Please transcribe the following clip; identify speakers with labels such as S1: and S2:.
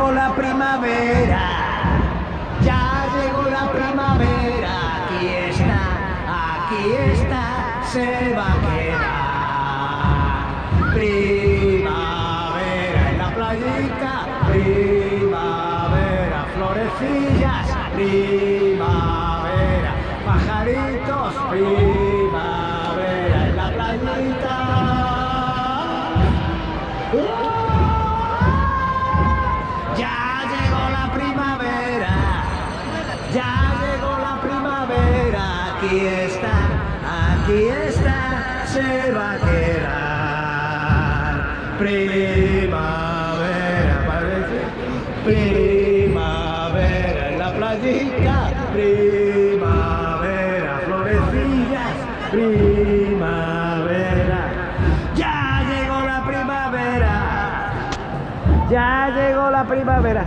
S1: llegó la primavera, ya llegó la primavera, aquí está, aquí está, se va a quedar. Primavera en la playita, primavera, florecillas, primavera, pajaritos, primavera aquí está, aquí está, se va a quedar. Primavera, parece, primavera en la playita, primavera, florecillas, primavera. Ya llegó la primavera. Ya llegó la primavera.